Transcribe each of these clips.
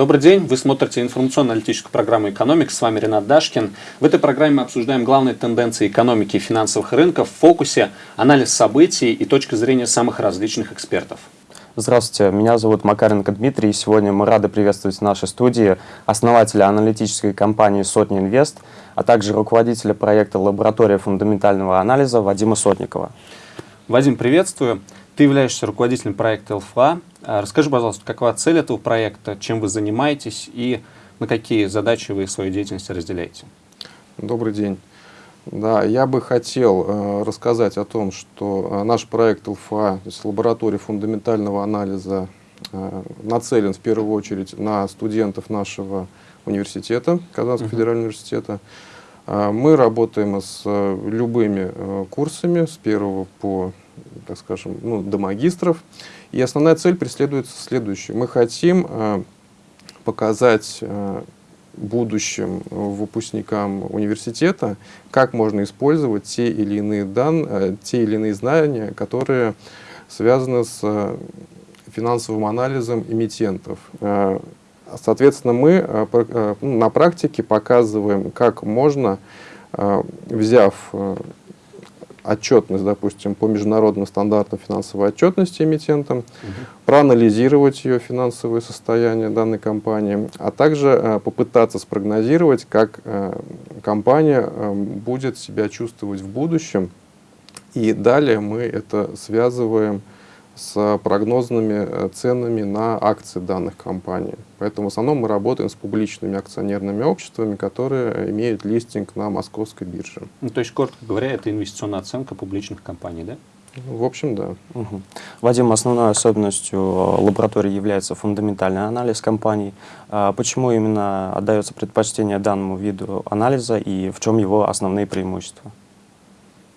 Добрый день, вы смотрите информационно-аналитическую программу «Экономик», с вами Ренат Дашкин. В этой программе мы обсуждаем главные тенденции экономики и финансовых рынков в фокусе, анализ событий и точка зрения самых различных экспертов. Здравствуйте, меня зовут Макаренко Дмитрий, и сегодня мы рады приветствовать в нашей студии основателя аналитической компании «Сотни Инвест», а также руководителя проекта «Лаборатория фундаментального анализа» Вадима Сотникова. Вадим, приветствую. Ты являешься руководителем проекта ЛФА. А, расскажи, пожалуйста, какова цель этого проекта, чем вы занимаетесь и на какие задачи вы свою деятельность разделяете? Добрый день. Да, я бы хотел э, рассказать о том, что э, наш проект ЛФА, то есть лаборатория фундаментального анализа, э, нацелен в первую очередь на студентов нашего университета, Казанского uh -huh. федерального университета. Э, мы работаем с э, любыми э, курсами, с первого по так скажем, ну, до магистров. И основная цель преследуется следующей. Мы хотим э, показать э, будущим выпускникам университета, как можно использовать те или иные э, те или иные знания, которые связаны с э, финансовым анализом эмитентов. Э, соответственно, мы э, э, на практике показываем, как можно, э, взяв э, отчетность, допустим, по международным стандартам финансовой отчетности эмитентам, угу. проанализировать ее финансовое состояние данной компании, а также э, попытаться спрогнозировать, как э, компания э, будет себя чувствовать в будущем. И далее мы это связываем с прогнозными э, ценами на акции данных компаний. Поэтому в основном мы работаем с публичными акционерными обществами, которые имеют листинг на московской бирже. Ну, то есть, коротко говоря, это инвестиционная оценка публичных компаний, да? В общем, да. Угу. Вадим, основной особенностью э, лаборатории является фундаментальный анализ компаний. А почему именно отдается предпочтение данному виду анализа и в чем его основные преимущества?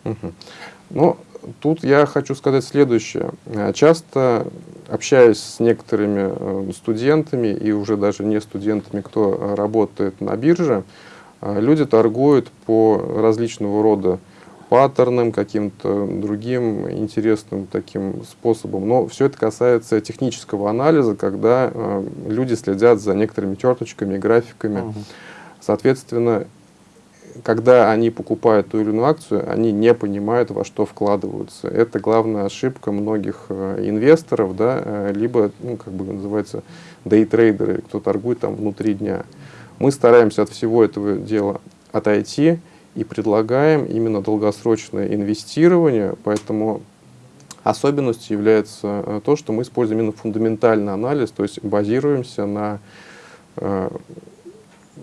Угу. Ну, тут я хочу сказать следующее. Э, часто общаясь с некоторыми э, студентами и уже даже не студентами, кто э, работает на бирже, люди торгуют по различного рода паттернам, каким-то другим интересным таким способом. Но все это касается технического анализа, когда люди следят за некоторыми черточками, графиками. Соответственно, когда они покупают ту или иную акцию, они не понимают, во что вкладываются. Это главная ошибка многих э, инвесторов, да, э, либо, ну, как бы называется, дейтрейдеры, кто торгует там внутри дня. Мы стараемся от всего этого дела отойти и предлагаем именно долгосрочное инвестирование, поэтому особенностью является э, то, что мы используем именно фундаментальный анализ, то есть базируемся на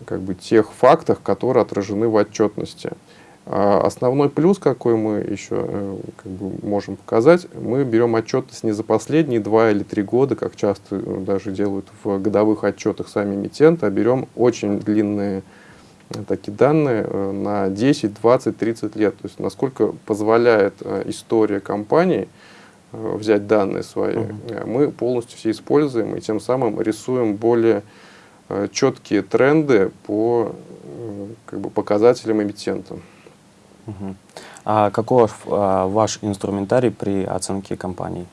как бы, тех фактах, которые отражены в отчетности. А основной плюс, какой мы еще э, как бы, можем показать, мы берем отчетность не за последние два или три года, как часто э, даже делают в годовых отчетах сами эмитенты, а берем очень длинные э, такие данные на 10, 20, 30 лет. То есть насколько позволяет история компании взять данные свои, uh -huh. мы полностью все используем и тем самым рисуем более четкие тренды по э, как бы, показателям эмитента. Угу. А каков а, ваш инструментарий при оценке компаний?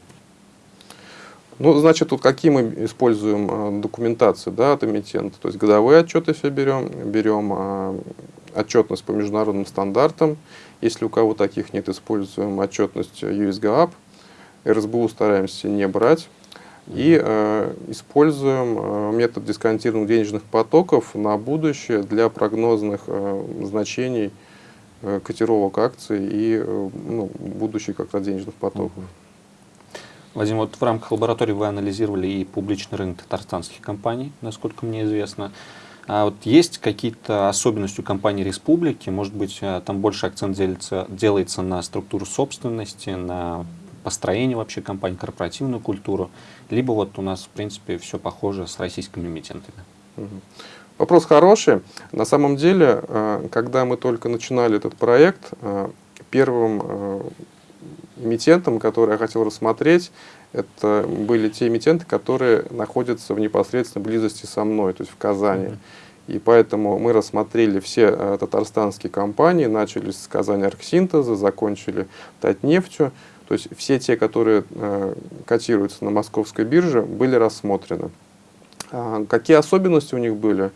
Ну, значит, вот какие мы используем а, документацию да, от эмитента. То есть годовые отчеты все берем, берем а, отчетность по международным стандартам. Если у кого таких нет, используем отчетность USGAP. РСБУ стараемся не брать. И э, используем э, метод дисконтированных денежных потоков на будущее для прогнозных э, значений э, котировок акций и э, ну, будущих как раз денежных потоков. Вадим, вот в рамках лаборатории вы анализировали и публичный рынок татарстанских компаний, насколько мне известно. А вот есть какие-то особенности у компании республики? Может быть, э, там больше акцент делится, делается на структуру собственности, на построение вообще компании, корпоративную культуру, либо вот у нас, в принципе, все похоже с российскими эмитентами. Вопрос хороший. На самом деле, э, когда мы только начинали этот проект, э, первым э, эмитентом, который я хотел рассмотреть, это были те эмитенты, которые находятся в непосредственной близости со мной, то есть в Казани. Mm -hmm. И поэтому мы рассмотрели все татарстанские компании, начали с Казани Архсинтеза, закончили Татнефтью. То есть все те, которые э, котируются на московской бирже, были рассмотрены. А, какие особенности у них были?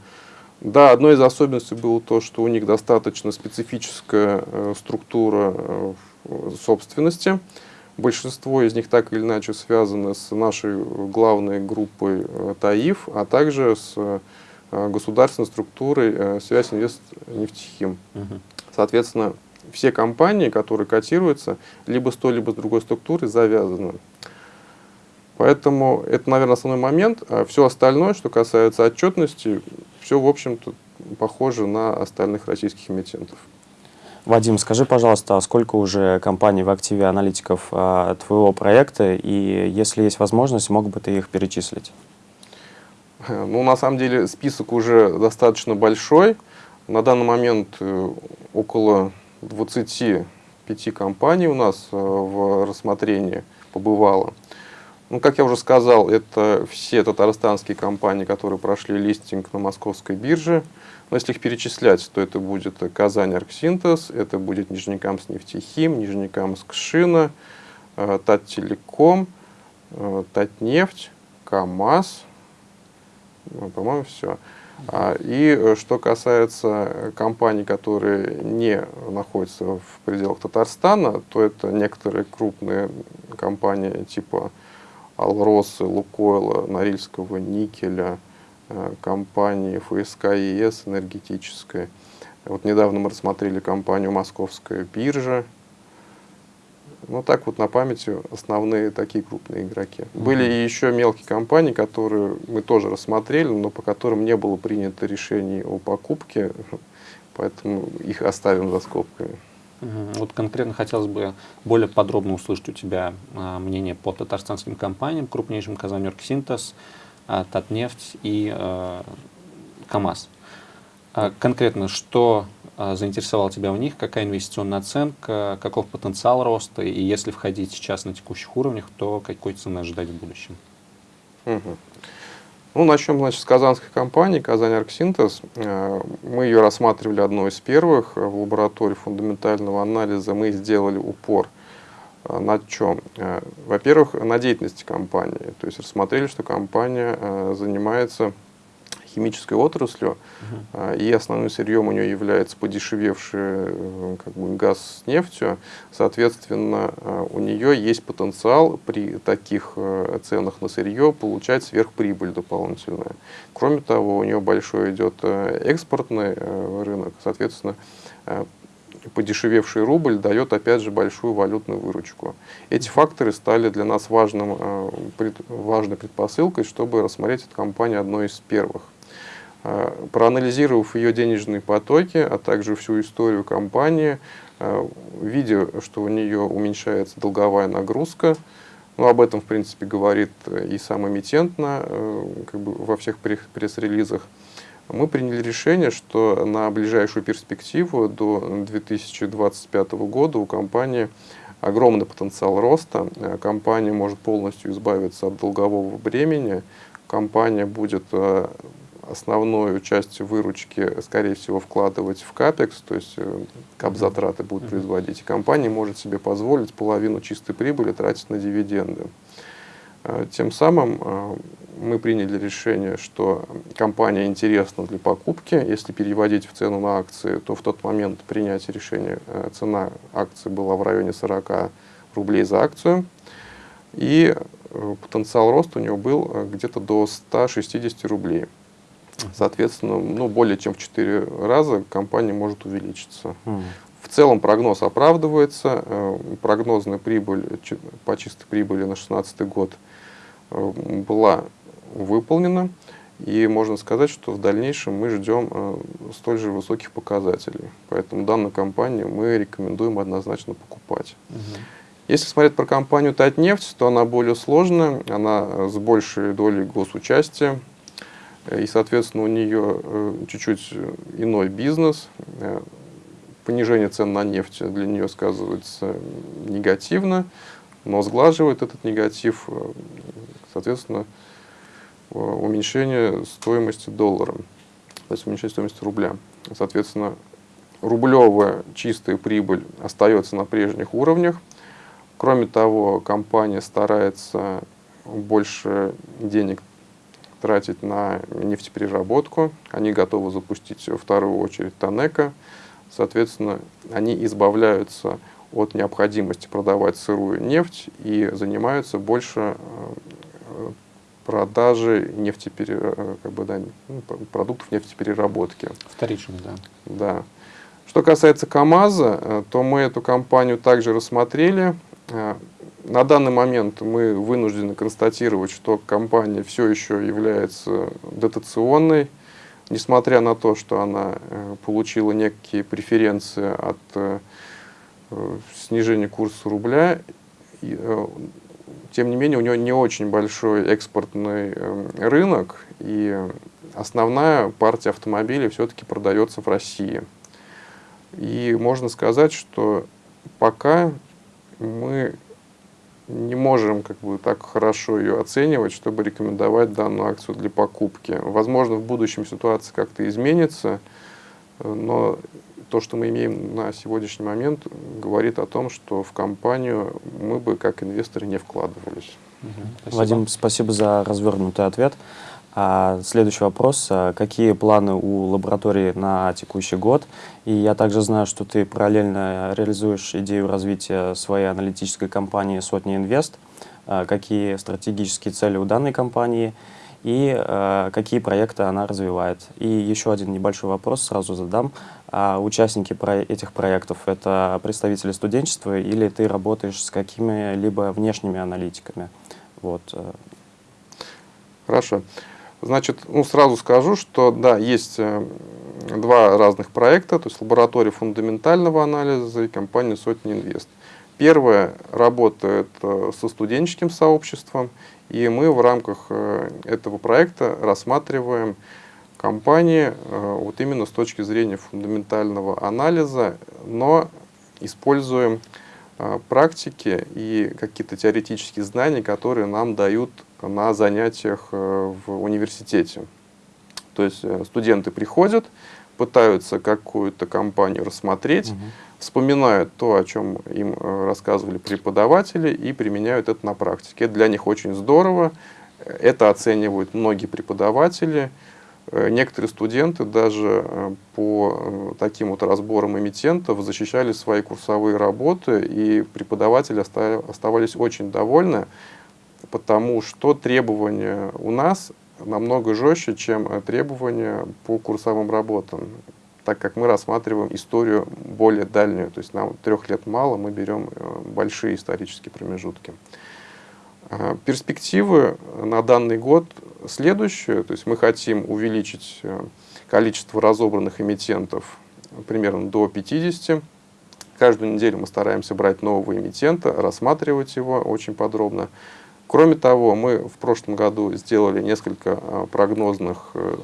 Да, одной из особенностей было то, что у них достаточно специфическая э, структура э, собственности. Большинство из них так или иначе связаны с нашей главной группой ТАИФ, а также с государственной структурой связь инвест нефтехим. Соответственно, все компании, которые котируются, либо с той, либо с другой структурой завязаны. Поэтому это, наверное, основной момент. А все остальное, что касается отчетности, все, в общем-то, похоже на остальных российских эмитентов. Вадим, скажи, пожалуйста, а сколько уже компаний в активе аналитиков а, твоего проекта, и если есть возможность, мог бы ты их перечислить? Ну, на самом деле, список уже достаточно большой. На данный момент э, около 25 компаний у нас э, в рассмотрении побывало. Ну, как я уже сказал, это все татарстанские компании, которые прошли листинг на московской бирже. Но если их перечислять, то это будет Казань Арксинтез, это будет Нижнекамск нефтехим, Нижнекамск Шина, э, Татteлеком, э, Татнефть, КАМАЗ, ну, по-моему, все. А, И э, что касается компаний, которые не находятся в пределах Татарстана, то это некоторые крупные компании типа Алросы, Лукойла, Норильского никеля, э, компании ФСК ЕС энергетической. Вот недавно мы рассмотрели компанию Московская биржа. Ну так вот на памяти основные такие крупные игроки. Были и еще мелкие компании, которые мы тоже рассмотрели, но по которым не было принято решений о покупке, поэтому их оставим за скобками. Вот конкретно хотелось бы более подробно услышать у тебя а, мнение по татарстанским компаниям, крупнейшим Казанерксинтез, а, Татнефть и а, КАМАЗ. Конкретно, что а, заинтересовало тебя в них, какая инвестиционная оценка, каков потенциал роста, и если входить сейчас на текущих уровнях, то какой цены ожидать в будущем? Мгм. Ну, начнем, значит, с казанской компании «Казань Арксинтез». Э, Мы ее рассматривали одной из первых в лаборатории фундаментального анализа. Мы сделали упор э, на чем? Э, Во-первых, на деятельности компании. То есть рассмотрели, что компания занимается химической отраслью, а, и основным сырьем у нее является подешевевший э, как бы, газ с нефтью. Соответственно, э, у нее есть потенциал при таких ценах на сырье получать сверхприбыль дополнительную. Кроме того, у нее большой идет экспортный рынок, соответственно, подешевевший рубль дает опять же большую валютную выручку. Эти факторы стали для нас важным, важной предпосылкой, чтобы рассмотреть эту компанию одной из первых. Э, Проанализировав ее денежные потоки, а также всю историю компании, э, видя, что у нее уменьшается долговая нагрузка, ну, об этом, в принципе, говорит э, и сам эмитент на, как бы во всех пресс- пресс-релизах, мы приняли решение, что на ближайшую перспективу до 2025 года у компании огромный потенциал роста. Компания может полностью избавиться от долгового бремени. Компания будет основную часть выручки, скорее всего, вкладывать в капекс, то есть э, кап-затраты будут производить. И компания может себе позволить половину чистой прибыли тратить на дивиденды. Э, Тем самым э, мы приняли решение, что компания интересна для покупки. Если переводить в цену на акции, то в тот момент принятия решения цена акции была в районе 40 рублей за акцию. И потенциал роста у него был где-то до 160 рублей. Соответственно, ну, более чем в 4 раза компания может увеличиться. М. В целом прогноз оправдывается. Э, Прогнозная прибыль чи- по чистой прибыли на 2016 год э, была выполнена. И можно сказать, что в дальнейшем мы ждем э, столь же высоких показателей. Поэтому данную компанию мы рекомендуем однозначно покупать. Если смотреть про компанию Татнефть, то она более сложная, она э, с большей долей госучастия. И, соответственно, у нее э, чуть-чуть иной бизнес. Э, Понижение цен на нефть для нее сказывается негативно, но сглаживает этот негатив, э, соответственно, уменьшение стоимости доллара, то есть уменьшение стоимости рубля. Соответственно, рублевая чистая прибыль остается на прежних уровнях. Кроме того, компания старается больше денег тратить на нефтепереработку, они готовы запустить вторую очередь Танека, соответственно, они избавляются от необходимости продавать сырую нефть и занимаются больше э, продажи нефтепере... Э, как бы, да, ну, продуктов нефтепереработки. Вторичных, да. Да. Что касается КАМАЗа, э, то мы эту компанию также рассмотрели. На данный момент мы вынуждены констатировать, что компания все еще является дотационной, несмотря на то, что она получила некие преференции от Э, снижение курса рубля. Э, тем не менее, у него не очень большой экспортный э, рынок, и основная партия автомобилей все-таки продается в России. И можно сказать, что пока мы не можем как бы, так хорошо ее оценивать, чтобы рекомендовать данную акцию для покупки. Возможно, в будущем ситуация как-то изменится, но то, что мы имеем на сегодняшний момент, говорит о том, что в компанию мы бы как инвесторы не вкладывались. Спасибо. Вадим, спасибо за развернутый ответ. А следующий вопрос. А какие планы у лаборатории на текущий год? И я также знаю, что ты параллельно реализуешь идею развития своей аналитической компании «Сотни Инвест». А какие стратегические цели у данной компании и какие проекты она развивает? И еще один небольшой вопрос сразу задам. А участники про этих проектов — это представители студенчества или ты работаешь с какими-либо внешними аналитиками? Вот. Э. Хорошо. Значит, ну, сразу скажу, что да, есть э, два разных проекта, то есть лаборатория фундаментального анализа и компания «Сотни Инвест». Первая работает э, со студенческим сообществом, и мы в рамках этого проекта рассматриваем компании э, вот именно с точки зрения фундаментального анализа, но используем э, практики и какие-то теоретические знания, которые нам дают на занятиях э, в университете. То есть студенты приходят, пытаются какую-то компанию рассмотреть, угу. вспоминают то, о чем им рассказывали преподаватели и применяют это на практике. Это для них очень здорово, это оценивают многие преподаватели, Э, некоторые студенты даже э, по э, таким вот разборам эмитентов защищали свои курсовые работы, и преподаватели оставались очень довольны, потому что требования у нас намного жестче, чем требования по курсовым работам, так как мы рассматриваем историю более дальнюю, то есть нам трех лет мало, мы берем большие исторические промежутки. Перспективы на данный год следующее. То есть мы хотим увеличить э, количество разобранных эмитентов примерно до 50. Каждую неделю мы стараемся брать нового эмитента, рассматривать его очень подробно. Кроме того, мы в прошлом году сделали несколько э, прогнозных э,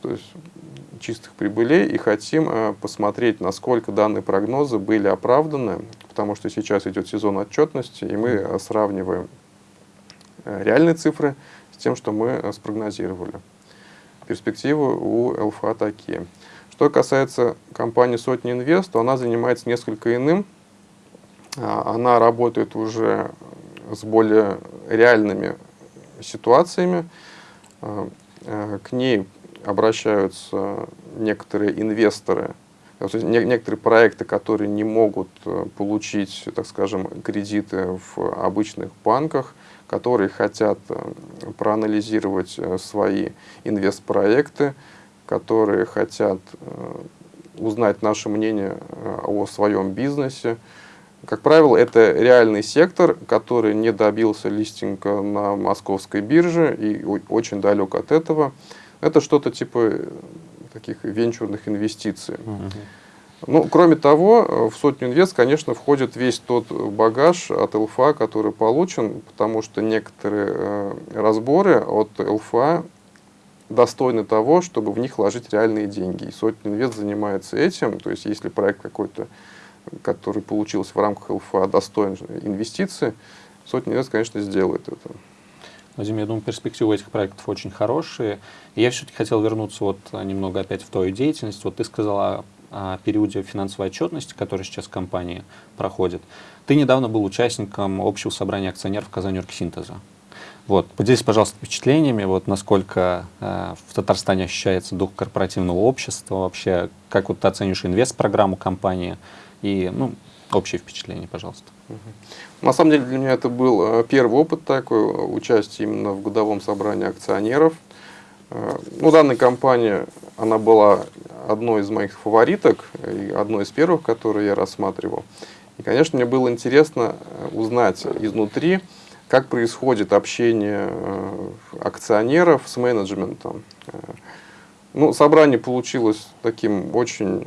то есть чистых прибылей и хотим посмотреть, насколько данные прогнозы были оправданы, потому что сейчас идет сезон отчетности, и мы сравниваем реальные цифры тем, что мы э, спрогнозировали. Перспективы у ЛФА такие. Что касается компании Сотни Инвест, то она занимается несколько иным. А, она работает уже с более реальными ситуациями. А, э, к ней обращаются некоторые инвесторы, некоторые проекты, которые не могут э, получить, так скажем, кредиты в обычных банках, которые хотят э, проанализировать э, свои инвестпроекты, которые хотят э, узнать наше мнение о своем бизнесе. Как правило, это реальный сектор, который не добился листинга на московской бирже и очень далек от этого. Это что-то типа таких венчурных инвестиций. Uh -huh. Ну, кроме того, э, в сотню инвест, конечно, входит весь тот багаж от ЛФА, который получен, потому что некоторые э, разборы от ЛФА достойны того, чтобы в них вложить реальные деньги. И сотня инвест занимается этим. То есть, если проект какой-то, который получился в рамках ЛФА, достоин инвестиции, сотня инвест, конечно, сделает это. Вадим, я думаю, перспективы этих проектов очень хорошие. И я все-таки хотел вернуться вот немного опять в твою деятельность. Вот ты сказала периоде финансовой отчетности, который сейчас компании проходит. Ты недавно был участником общего собрания акционеров Казань Оргсинтеза. Вот, поделитесь, пожалуйста, впечатлениями, вот насколько э, в Татарстане ощущается дух корпоративного общества, вообще, как вот ты оценишь инвест-программу компании и, ну, общее впечатление, пожалуйста. На самом деле для меня это был э, первый опыт такой, участие именно в годовом собрании акционеров. Э, ну, данная компания, она была одной из моих фавориток, и одной из первых, которые я рассматривал. И, конечно, мне было интересно э, узнать изнутри, как происходит общение э, акционеров с менеджментом. Ну, собрание получилось таким очень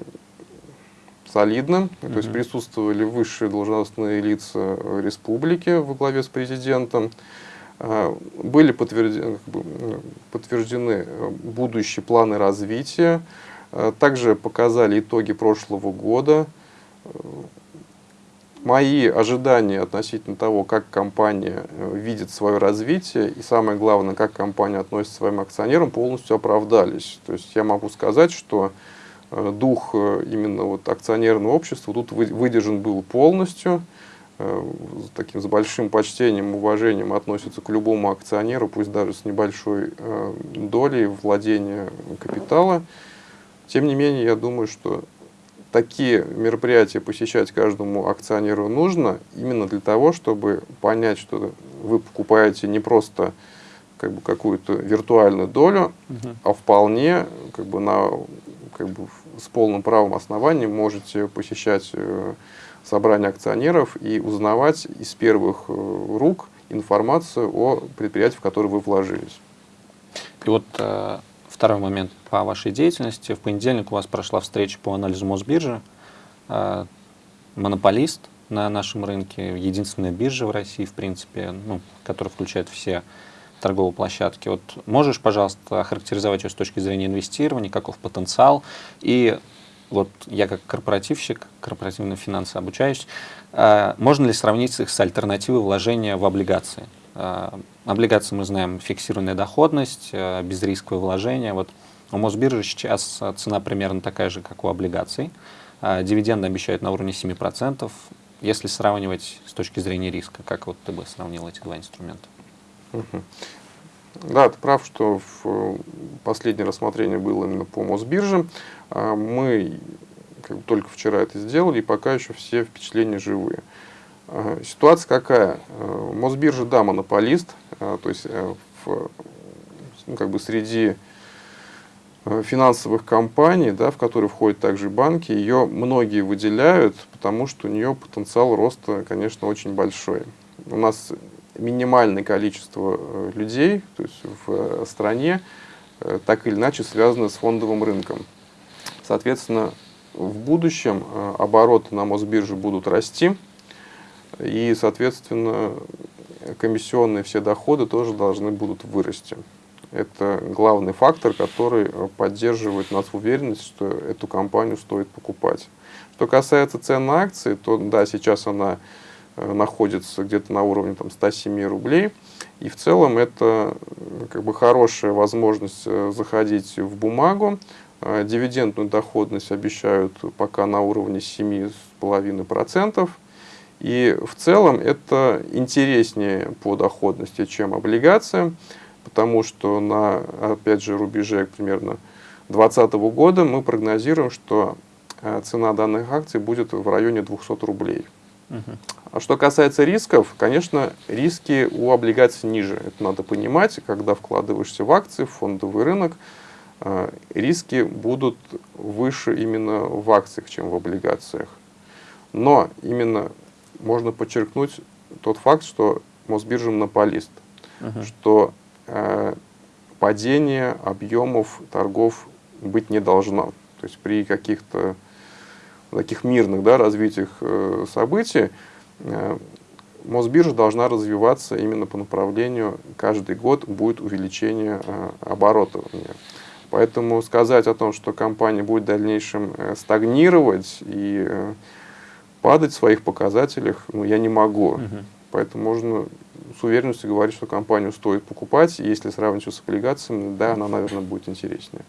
солидным, mm -hmm. то есть присутствовали высшие должностные лица республики во главе с президентом, были подтверждены, подтверждены будущие планы развития, также показали итоги прошлого года, мои ожидания относительно того, как компания э, видит свое развитие и самое главное, как компания относится к своим акционерам, полностью оправдались. То есть я могу сказать, что э, дух э, именно вот акционерного общества тут выдержан был полностью, таким с большим почтением, уважением относятся к любому акционеру, пусть даже с небольшой долей владения капитала. Тем не менее, я думаю, что такие мероприятия посещать каждому акционеру нужно именно для того, чтобы понять, что вы покупаете не просто как бы какую-то виртуальную долю, угу. а вполне как бы на как бы с полным правом основанием можете посещать э, собрание акционеров и узнавать из первых э, рук информацию о предприятии, в которое вы вложились. И вот э, Второй момент по вашей деятельности. В понедельник у вас прошла встреча по анализу Мосбиржи. А, монополист на нашем рынке, единственная биржа в России, в принципе, ну, которая включает все торговые площадки. Вот можешь, пожалуйста, охарактеризовать ее с точки зрения инвестирования, каков потенциал? И вот я как корпоративщик, корпоративные финансы обучаюсь, а, можно ли сравнить их с альтернативой вложения в облигации? А, облигации мы знаем фиксированная доходность, а, безрисковое вложение. Вот у Мосбиржи сейчас цена примерно такая же, как у облигаций. Дивиденды обещают на уровне 7%. Если сравнивать с точки зрения риска, как вот ты бы сравнил эти два инструмента? Да, ты прав, что в последнее рассмотрение было именно по Мосбирже. Мы как бы, только вчера это сделали, и пока еще все впечатления живые. Ситуация какая? Э, Мосбиржа, да, монополист, э, то есть э, в, ну, как бы среди финансовых компаний, да, в которые входят также банки, ее многие выделяют, потому что у нее потенциал роста, конечно, очень большой. У нас минимальное количество людей то есть в стране так или иначе связано с фондовым рынком. Соответственно, в будущем обороты на Мосбирже будут расти, и, соответственно, комиссионные все доходы тоже должны будут вырасти. Это главный фактор, который поддерживает нас в уверенности, что эту компанию стоит покупать. Что касается цен на акции, то да, сейчас она э, находится где-то на уровне там, 107 рублей. И в целом это как бы хорошая возможность э, заходить в бумагу. Э, дивидендную доходность обещают пока на уровне 7,5%. И в целом это интереснее по доходности, чем облигация, потому что на, опять же, рубеже примерно 2020 года мы прогнозируем, что э, цена данных акций будет в районе 200 рублей. А что касается рисков, конечно, риски у облигаций ниже. Это надо понимать, когда вкладываешься в акции, в фондовый рынок, э, риски будут выше именно в акциях, чем в облигациях. Но именно можно подчеркнуть тот факт, что Мосбиржа монополист, -huh. что э, падение объемов торгов быть не должно. То есть при каких-то таких мирных да, развитиях э, событий э, Мосбиржа должна развиваться именно по направлению, каждый год будет увеличение э, оборотов. Поэтому сказать о том, что компания будет в дальнейшем стагнировать и падать в своих показателях ну, я не могу. Угу. Поэтому можно с уверенностью говорить, что компанию стоит покупать. Если сравнивать с облигациями, да, она, наверное, будет интереснее.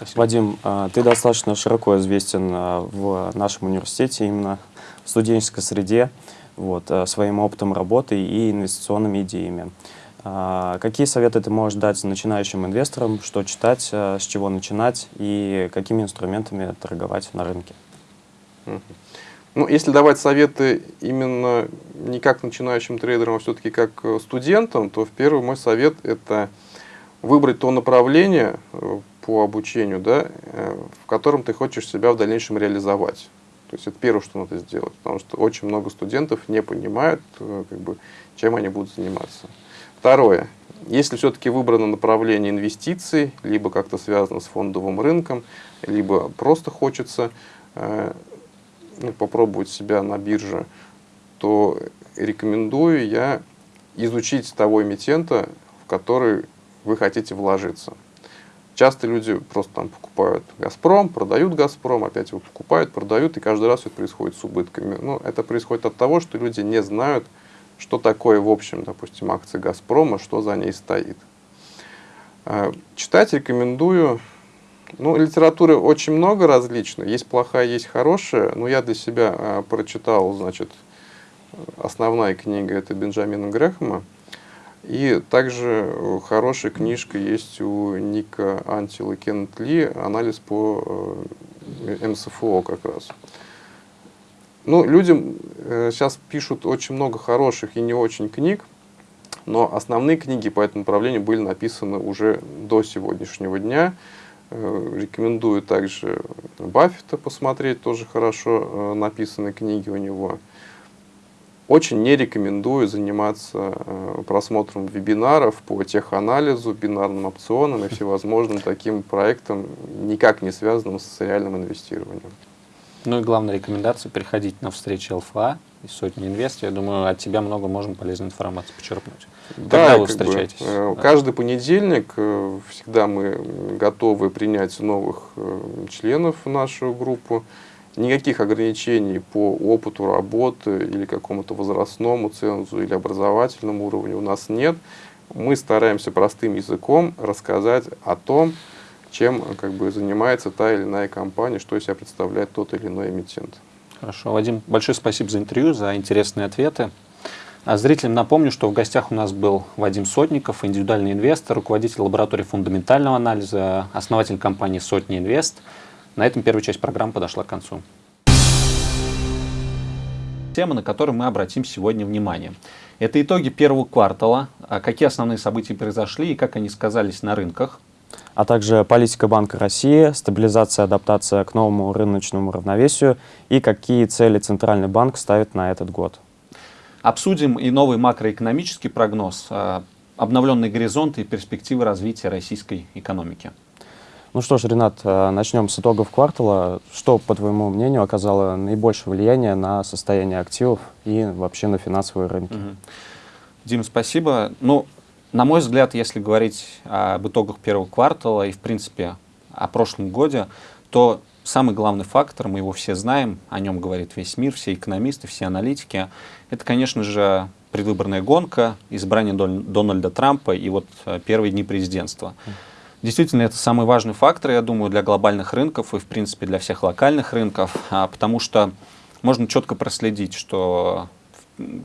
Спасибо. Вадим, а, ты достаточно широко известен а, в нашем университете, именно в студенческой среде, вот, а, своим опытом работы и инвестиционными идеями. Какие советы ты можешь дать начинающим инвесторам, что читать, с чего начинать и какими инструментами торговать на рынке? Ну, если давать советы именно не как начинающим трейдерам, а все-таки как э, студентам, то в первый мой совет это выбрать то направление э, по обучению, да, э, в котором ты хочешь себя в дальнейшем реализовать. То есть это первое, что надо сделать, потому что очень много студентов не понимают, как бы, чем они будут заниматься. Второе. Если все-таки выбрано направление инвестиций, либо как-то связано с фондовым рынком, либо просто хочется ну, попробовать себя на бирже, то рекомендую я изучить того эмитента, в который вы хотите вложиться. Часто люди просто там покупают «Газпром», продают «Газпром», опять его покупают, продают, и каждый раз это происходит с убытками. Ну, это происходит от того, что люди не знают, что такое, в общем, допустим, акция «Газпрома», что за ней стоит. Э, читать рекомендую ну, литературы очень много различной. Есть плохая, есть хорошая. Но я для себя э, прочитал, значит, основная книга это Бенджамина Грэхэма. И также э, хорошая книжка есть у Ника Антила и Кеннет Ли, анализ по э, МСФО как раз. Ну, люди э, сейчас пишут очень много хороших и не очень книг, но основные книги по этому направлению были написаны уже до сегодняшнего дня. Э, рекомендую также Баффета посмотреть, тоже хорошо э, написаны книги у него. Очень не рекомендую заниматься э, просмотром вебинаров по теханализу, бинарным опционам и всевозможным таким проектам, никак не связанным с реальным инвестированием. Ну и главная рекомендация – приходить на встречи ЛФА из сотни инвестиций. Я думаю, от тебя много можно полезной информации почерпнуть. Да, Когда вы встречаетесь? Бы, э, да. Каждый понедельник э, всегда мы готовы принять новых членов в нашу группу. Никаких ограничений по опыту работы или какому-то возрастному цензу или образовательному уровню у нас нет. Мы стараемся простым языком рассказать о том, чем как бы, занимается та или иная компания, что из себя представляет тот или иной эмитент. Хорошо. Вадим, большое спасибо за интервью, за интересные ответы. А зрителям напомню, что в гостях у нас был Вадим Сотников, индивидуальный инвестор, руководитель лаборатории фундаментального анализа, основатель компании «Сотни Инвест». На этом первая часть программы подошла к концу. Тема, на которую мы обратим сегодня внимание. Это итоги первого квартала, а какие основные события произошли и как они сказались на рынках – а также политика Банка России, стабилизация, адаптация к новому рыночному равновесию и какие цели Центральный банк ставит на этот год. Обсудим и новый макроэкономический прогноз, а, обновленные горизонты и перспективы развития российской экономики. Ну что ж, Ренат, а, начнем с итогов квартала. Что, по твоему мнению, оказало наибольшее влияние на состояние активов и вообще на финансовые рынки? Угу. Дим, спасибо. Ну, на мой взгляд, если говорить об итогах первого квартала и, в принципе, о прошлом годе, то самый главный фактор, мы его все знаем, о нем говорит весь мир, все экономисты, все аналитики, это, конечно же, предвыборная гонка, избрание Дональда Трампа и вот э, первые дни президентства. Действительно, это самый важный фактор, я думаю, для глобальных рынков и, в принципе, для всех локальных рынков, а, потому что можно четко проследить, что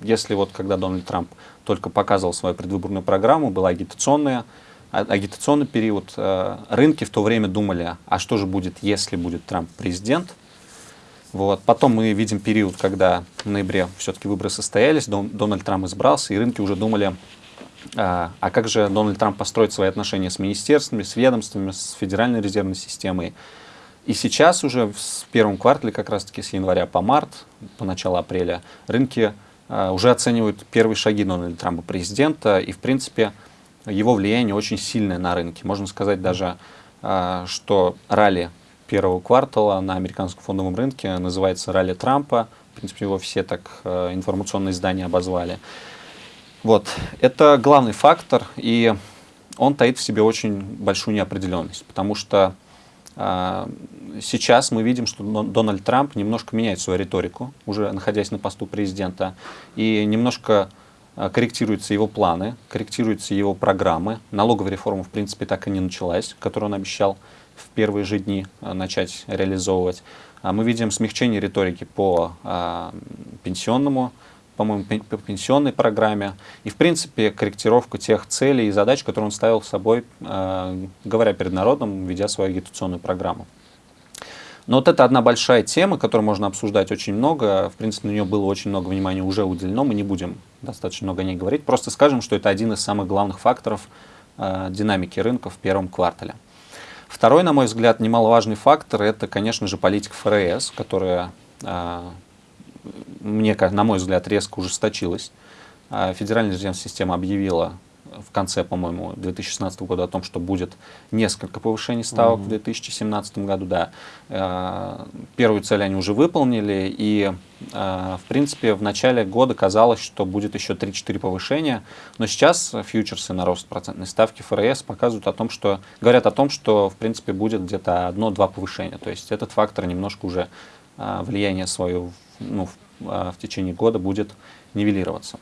если вот когда Дональд Трамп только показывал свою предвыборную программу, была агитационная, а, агитационный период, э, рынки в то время думали, а что же будет, если будет Трамп президент. Вот. Потом мы видим период, когда в ноябре все-таки выборы состоялись, Дон, Дональд Трамп избрался, и рынки уже думали, а, а как же Дональд Трамп построит свои отношения с министерствами, с ведомствами, с Федеральной резервной системой. И сейчас уже в первом квартале, как раз-таки с января по март, по началу апреля, рынки Э, уже оценивают первые шаги Дональда Трампа президента, и, в принципе, его влияние очень сильное на рынке. Можно сказать даже, э, что ралли первого квартала на американском фондовом рынке называется ралли Трампа. В принципе, его все так э, информационные издания обозвали. Вот. Это главный фактор, и он таит в себе очень большую неопределенность, потому что а, сейчас мы видим, что Дональд Трамп немножко меняет свою риторику, уже находясь на посту президента, и немножко а, корректируются его планы, корректируются его программы. Налоговая реформа, в принципе, так и не началась, которую он обещал в первые же дни а, начать реализовывать. Мы видим смягчение риторики по пенсионному, по-моему, по пенсионной программе, и, в принципе, корректировку тех целей и задач, которые он ставил с собой, э, говоря перед народом, ведя свою агитационную программу. Но вот это одна большая тема, которую можно обсуждать очень много. В принципе, на нее было очень много внимания уже уделено. Мы не будем достаточно много о ней говорить. Просто скажем, что это один из самых главных факторов э, динамики рынка в первом квартале. Второй, на мой взгляд, немаловажный фактор – это, конечно же, политика ФРС, которая, э, мне, на мой взгляд, резко ужесточилась. Э, Федеральная резервная система объявила в конце, по-моему, 2016 года о том, что будет несколько повышений ставок mm -hmm. в 2017 году, да. Э, первую цель они уже выполнили, и, э, в принципе, в начале года казалось, что будет еще 3-4 повышения, но сейчас фьючерсы на рост процентной ставки ФРС показывают о том, что, говорят о том, что, в принципе, будет где-то одно-два повышения, то есть этот фактор немножко уже влияние свое ну, в, в течение года будет нивелироваться.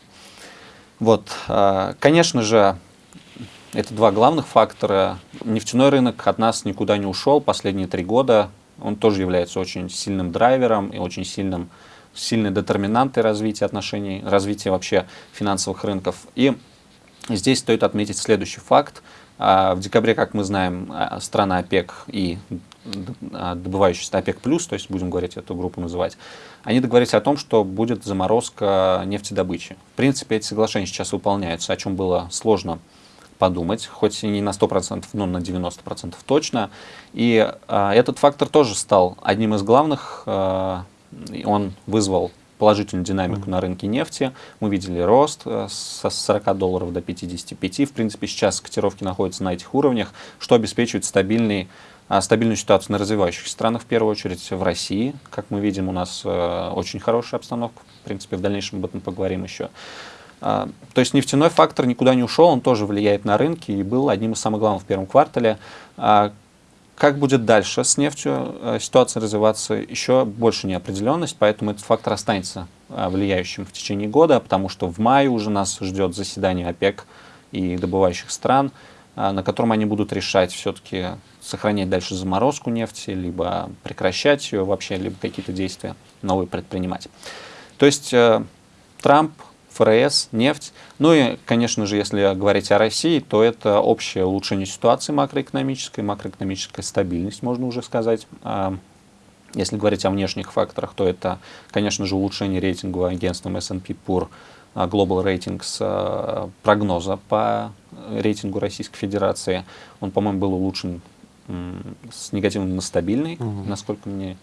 Вот, а, конечно же, это два главных фактора. Нефтяной рынок от нас никуда не ушел последние три года. Он тоже является очень сильным драйвером и очень сильным, сильной детерминантой развития отношений, развития вообще финансовых рынков. И здесь стоит отметить следующий факт. А, в декабре, как мы знаем, а, страна ОПЕК и добывающаяся ОПЕК+, то есть будем говорить эту группу называть, они договорились о том, что будет заморозка нефтедобычи. В принципе, эти соглашения сейчас выполняются, о чем было сложно подумать, хоть и не на 100%, но на 90% точно. И а, этот фактор тоже стал одним из главных. А, он вызвал положительную динамику на рынке нефти. Мы видели рост э, со 40 долларов до 55. В принципе, сейчас котировки находятся на этих уровнях, что обеспечивает стабильный а, стабильную ситуацию на развивающихся странах, в первую очередь в России. Как мы видим, у нас э, очень хорошая обстановка. В принципе, в дальнейшем об этом поговорим еще. А, то есть нефтяной фактор никуда не ушел, он тоже влияет на рынки и был одним из самых главных в первом квартале. А, как будет дальше с нефтью э, ситуация развиваться, еще больше неопределенность, поэтому этот фактор останется влияющим в течение года, потому что в мае уже нас ждет заседание ОПЕК и добывающих стран, на котором они будут решать все-таки сохранять дальше заморозку нефти, либо прекращать ее вообще, либо какие-то действия новые предпринимать. То есть э, Трамп, ФРС, нефть. Ну и, конечно же, если говорить о России, то это общее улучшение ситуации макроэкономической, макроэкономическая стабильность, можно уже сказать. А, если говорить о внешних факторах, то это, конечно же, улучшение рейтинга агентством S&P Pur а, Global Ratings а, прогноза по рейтингу Российской Федерации. Он, по-моему, был улучшен с негативом на стабильный, угу. насколько мне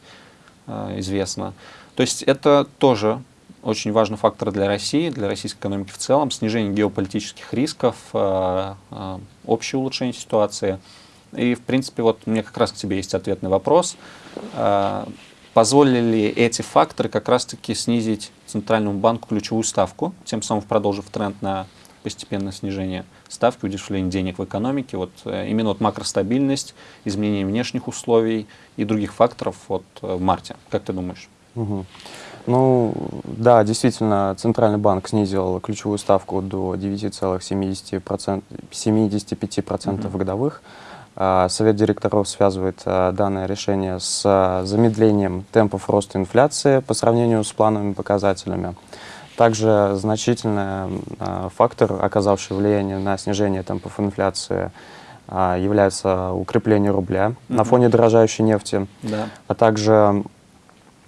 известно. То есть это тоже очень важный фактор для России, для российской экономики в целом, снижение геополитических рисков, э, э, общее улучшение ситуации. И, в принципе, вот у меня как раз к тебе есть ответный вопрос. Э, позволили ли эти факторы как раз-таки снизить Центральному банку ключевую ставку, тем самым продолжив тренд на постепенное снижение ставки, удешевление денег в экономике, вот именно вот макростабильность, изменение внешних условий и других факторов вот в марте. Как ты думаешь? Угу. Ну, да, действительно, Центральный банк снизил ключевую ставку до 9,75% 75% угу. годовых. А, Совет директоров связывает а, данное решение с а, замедлением темпов роста инфляции по сравнению с плановыми показателями. Также значительный фактор, оказавший влияние на снижение темпов инфляции, является укрепление рубля mm -hmm. на фоне дорожающей нефти, да. а также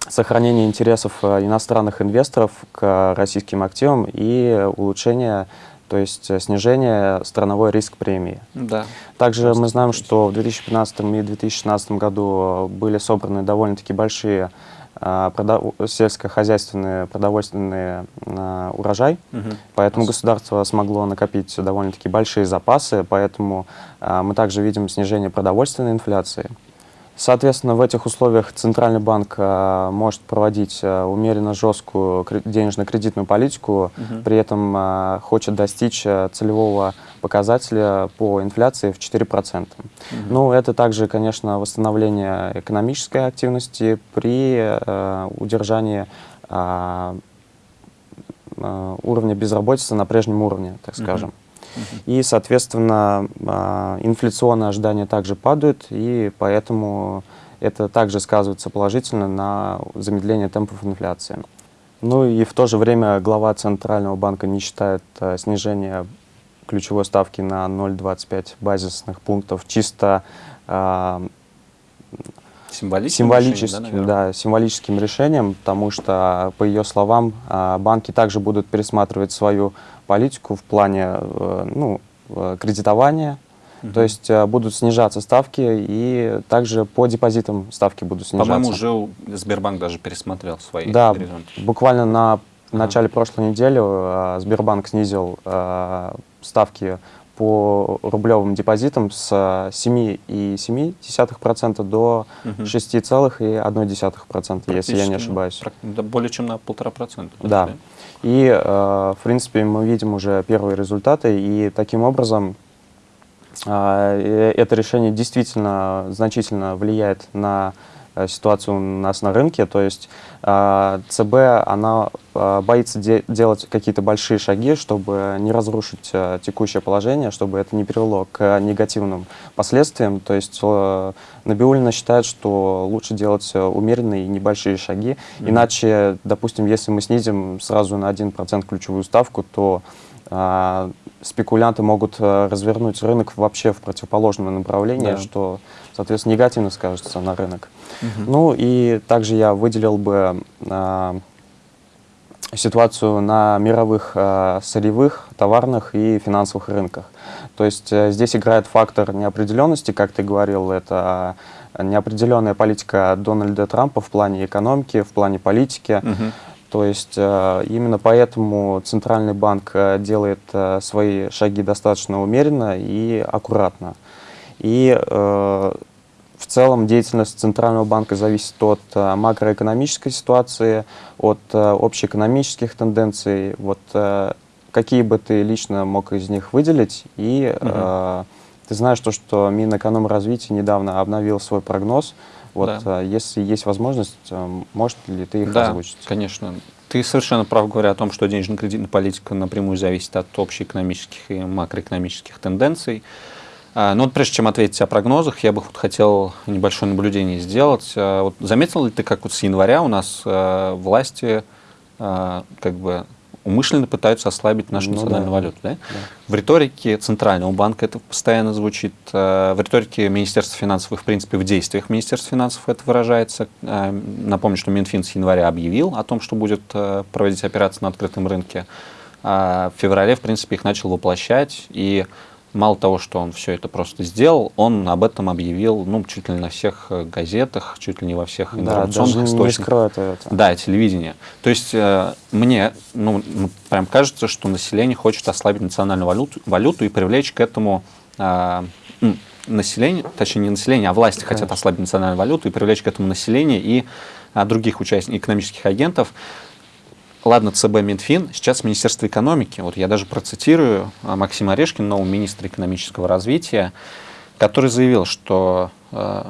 сохранение интересов э, иностранных инвесторов к российским активам и улучшение, то есть снижение страновой риск премии. Да. Также Просто мы знаем, что в 2015 и 2016 году были собраны довольно-таки большие а, сельскохозяйственный продовольственный а, урожай, угу. поэтому государство смогло накопить довольно-таки большие запасы, поэтому мы также видим снижение продовольственной инфляции. Соответственно, в этих условиях Центральный банк а, может проводить а, умеренно жесткую денежно-кредитную политику, угу. при этом а, хочет достичь целевого показателя по инфляции в 4%. Угу. Ну, это также, конечно, восстановление экономической активности при удержании уровня безработицы на прежнем уровне, так скажем. Угу. И, соответственно, а, инфляционные ожидания также падают, и поэтому это также сказывается положительно на замедление темпов инфляции. Ну и в то же время глава Центрального банка не считает э, снижение ключевой ставки на 0,25 базисных пунктов чисто э, Символическим, символическим, решением, да, символическим решением, потому что, по ее словам, а, банки также будут пересматривать свою политику в плане э, ну, э, кредитования, Мгм. то есть э, будут снижаться ставки и также по депозитам ставки будут снижаться. По-моему, уже Сбербанк даже пересмотрел свои Да, горизонты. буквально на в начале прошлой недели Сбербанк снизил ставки по рублевым депозитам с 7,7% до Мгм. 6,1%, если я не ну, ошибаюсь. да, более чем на полтора процента. Да. И, э, в принципе, мы видим уже первые результаты, и таким образом э, это решение действительно значительно влияет на э, ситуацию у нас на рынке. То есть э, ЦБ, она э, боится де- делать какие-то большие шаги, чтобы не разрушить э, текущее положение, чтобы это не привело к негативным последствиям. То есть э, Набиулина считает, что лучше делать э, умеренные и небольшие шаги. Мгм. Иначе, допустим, если мы снизим сразу на 1% ключевую ставку, то спекулянты могут развернуть рынок вообще в противоположное направление, Да. что, соответственно, негативно скажется на рынок. Мгм. Ну и также я выделил бы а, ситуацию на мировых а, сырьевых, товарных и финансовых рынках. То есть э, здесь играет фактор неопределенности, как ты говорил, это неопределенная политика Дональда Трампа в плане экономики, в плане политики. Мгм. То есть э, именно поэтому Центральный банк э, делает э, свои шаги достаточно умеренно и аккуратно. И э, в целом деятельность Центрального банка зависит от э, макроэкономической ситуации, от э, общеэкономических тенденций. Вот э, какие бы ты лично мог из них выделить? И э, ты знаешь то, что Минэкономразвития недавно обновил свой прогноз. Вот Да. э, если есть возможность, э, можешь ли ты их Да, озвучить? конечно. Ты совершенно прав, говоря о том, что денежно-кредитная политика напрямую зависит от общеэкономических и макроэкономических тенденций. А, Но вот прежде чем ответить о прогнозах, я бы хотел небольшое наблюдение сделать. А, Вот заметил ли ты, как вот с января у нас а, власти как бы умышленно пытаются ослабить нашу Ну национальную да. валюту? Да? В риторике Центрального банка это постоянно звучит, в риторике Министерства финансов и, в принципе, в действиях Министерства финансов это выражается. Напомню, что Минфин с января объявил о том, что будет проводить операции на открытом рынке. В феврале, в принципе, их начал воплощать, и мало того, что он все это просто сделал, он об этом объявил, ну, чуть ли не на всех э, газетах, чуть ли не во всех Да, информационных не источниках. это. Да, телевидение. То есть э, мне ну, прям кажется, что население хочет ослабить национальную валюту, валюту и привлечь к этому э, население, точнее не население, а власти хотят Конечно. ослабить национальную валюту и привлечь к этому население и а, других участников, экономических агентов. Ладно, ЦБ, Минфин, сейчас Министерство экономики. Вот я даже процитирую а, Максима Орешкина, нового министра экономического развития, который заявил, что э,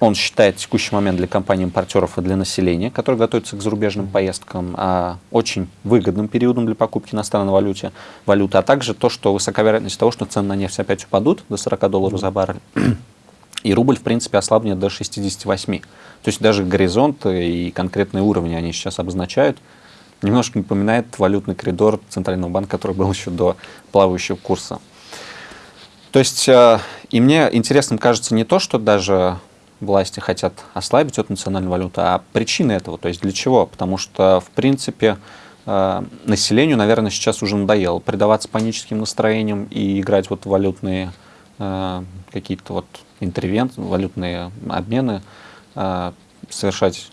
он считает текущий момент для компаний-импортеров и для населения, которые готовятся к зарубежным поездкам, а, очень выгодным периодом для покупки иностранной валюте, валюты, а также то, что высока вероятность того, что цены на нефть опять упадут до 40 долларов за баррель, и рубль, в принципе, ослабнет до 68. То есть даже горизонт и конкретные уровни они сейчас обозначают. Немножко напоминает валютный коридор Центрального банка, который был еще до плавающего курса. То есть, э, и мне интересным кажется не то, что даже власти хотят ослабить эту национальную валюту, а причины этого, то есть для чего? Потому что, в принципе, э, населению, наверное, сейчас уже надоело предаваться паническим настроениям и играть вот валютные э, какие-то вот интервенции, валютные обмены, совершать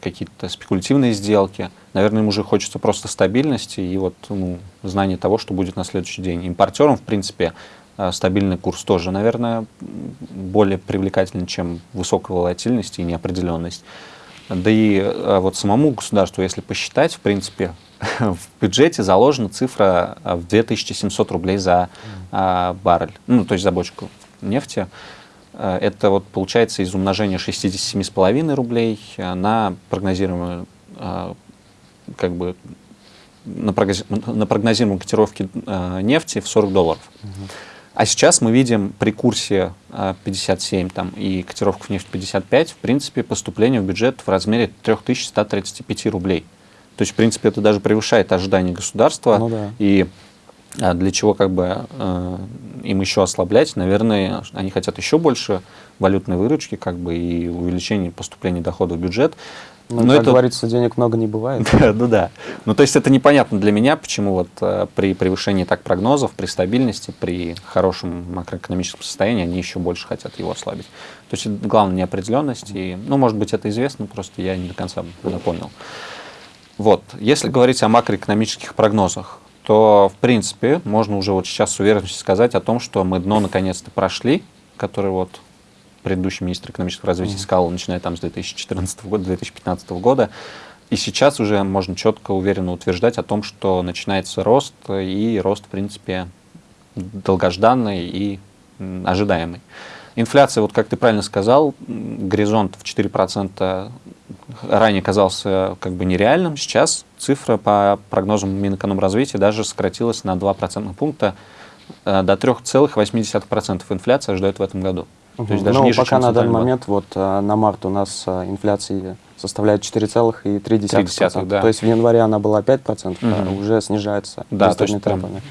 какие-то спекулятивные сделки. Наверное, им уже хочется просто стабильности и вот ну, знания того, что будет на следующий день. Импортерам, в принципе, э, стабильный курс тоже, наверное, более привлекательный, чем высокая волатильность и неопределенность. Да и э, вот самому государству, если посчитать, в принципе, в бюджете заложена цифра э, в 2700 рублей за э, баррель, ну, то есть за бочку нефти. Э, Это вот получается из умножения 67,5 рублей э, на прогнозируемую э, как бы на, прогнози- на прогнозируемые котировки э, нефти в 40 долларов. А сейчас мы видим при курсе э, 57 там, и котировках нефти 55, в принципе, поступление в бюджет в размере 3135 рублей. То есть, в принципе, это даже превышает ожидания государства. Ну да. И а для чего как бы э, им еще ослаблять? Наверное, они хотят еще больше валютной выручки как бы и увеличения поступления доходов в бюджет. Ну, Но как это- говорится, денег много не бывает. Ну да. Ну то есть это непонятно для меня, почему вот э, при превышении так прогнозов, при стабильности, при хорошем макроэкономическом состоянии они еще больше хотят его ослабить. То есть это главная неопределенность. И, ну, может быть, это известно, просто я не до конца понял. Вот. Если говорить о макроэкономических прогнозах, то, в принципе, можно уже вот сейчас с уверенностью сказать о том, что мы дно наконец-то прошли, который вот предыдущий министр экономического развития сказал, начиная там с 2014 года, 2015 года. И сейчас уже можно четко, уверенно утверждать о том, что начинается рост, и рост, в принципе, долгожданный и ожидаемый. Инфляция, вот как ты правильно сказал, горизонт в 4% ранее казался как бы нереальным. Сейчас цифра по прогнозам Минэкономразвития даже сократилась на 2 процентных пункта э, до 3,8% инфляции ожидают в этом году. То есть даже ну, ниже, пока на данный банк. момент, вот э, на март у нас э, инфляция составляет 4,3%. 0,3%, да. То есть в январе она была 5%, а Мгм. уже снижается Да, то есть темпами.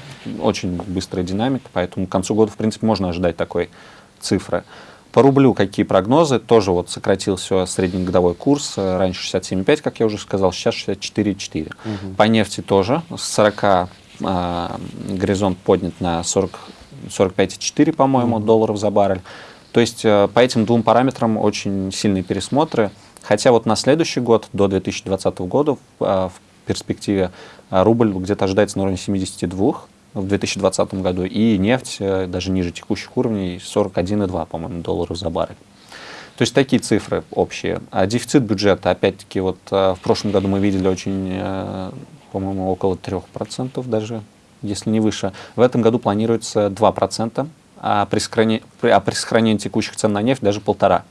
очень быстрая динамика, поэтому к концу года, в принципе, можно ожидать такой цифры. По рублю какие прогнозы? Тоже вот сократился среднегодовой курс. э, Раньше 67,5, как я уже сказал, сейчас 64,4. Мгм. По нефти тоже с 40 а, горизонт поднят на 40, 45,4, по-моему, долларов за баррель. То есть э, по этим двум параметрам очень сильные пересмотры. Хотя вот на следующий год, до 2020 года, в, а, в перспективе а, рубль где-то ожидается на уровне 72 в 2020 году, и нефть э, даже ниже текущих уровней 41,2, по-моему, долларов за баррель. То есть такие цифры общие. А дефицит бюджета, опять-таки, вот э, в прошлом году мы видели очень, э, по-моему, около 3% даже, если не выше. В этом году планируется 2%, а при, сохране- при- а при сохранении текущих цен на нефть даже полтора.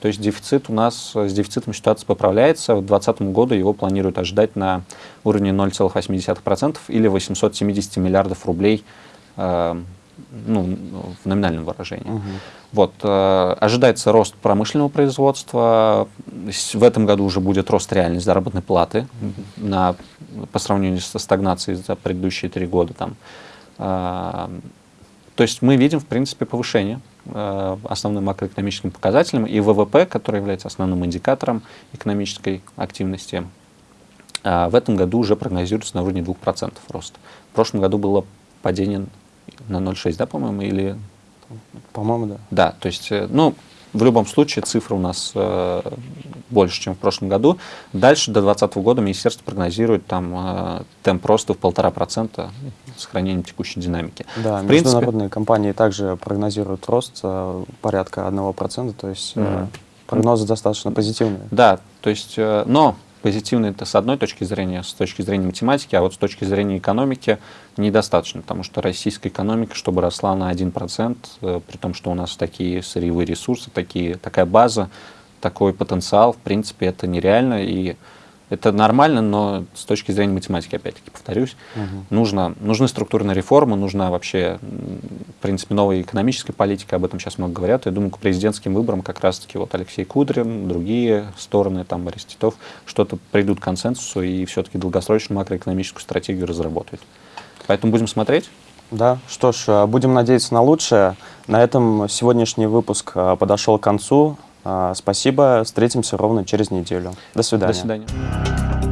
То есть дефицит у нас, э, с дефицитом ситуация поправляется. В 2020 году его планируют ожидать на уровне 0,8% или 870 миллиардов рублей э, ну, в номинальном выражении. Мгм. Вот, э, ожидается рост промышленного производства. В этом году уже будет рост реальной заработной платы на, по сравнению со стагнацией за предыдущие три года. Там. Э, то есть мы видим, в принципе, повышение основным макроэкономическим показателем и ВВП, который является основным индикатором экономической активности, э, в этом году уже прогнозируется на уровне 2% рост. В прошлом году было падение на 0,6, да, по-моему, или По-моему, да. да, то есть, э, ну, в любом случае цифра у нас э, больше, чем в прошлом году. Дальше до 2020 года министерство прогнозирует там э, темп роста в полтора процента с сохранением текущей динамики. Да, В принципе- международные компании также прогнозируют рост э, порядка 1%, то есть э, Мгм. прогнозы достаточно позитивные. Да, то есть, э, но позитивно это с одной точки зрения, с точки зрения математики, а вот с точки зрения экономики недостаточно, потому что российская экономика, чтобы росла на 1%, э, при том, что у нас такие сырьевые ресурсы, такие, такая база, такой потенциал, в принципе, это нереально, и это нормально, но с точки зрения математики, опять-таки, повторюсь, Мгм. нужно, нужны структурные реформы, нужна вообще, в принципе, новая экономическая политика, об этом сейчас много говорят. Я думаю, к президентским выборам как раз-таки вот Алексей Кудрин, другие стороны, там, Борис Титов, что-то придут к консенсусу и все-таки долгосрочную макроэкономическую стратегию разработают. Поэтому будем смотреть. Да, что ж, э, будем надеяться на лучшее. На этом сегодняшний выпуск э, подошел к концу. Э, Спасибо, встретимся ровно через неделю. До свидания. До свидания.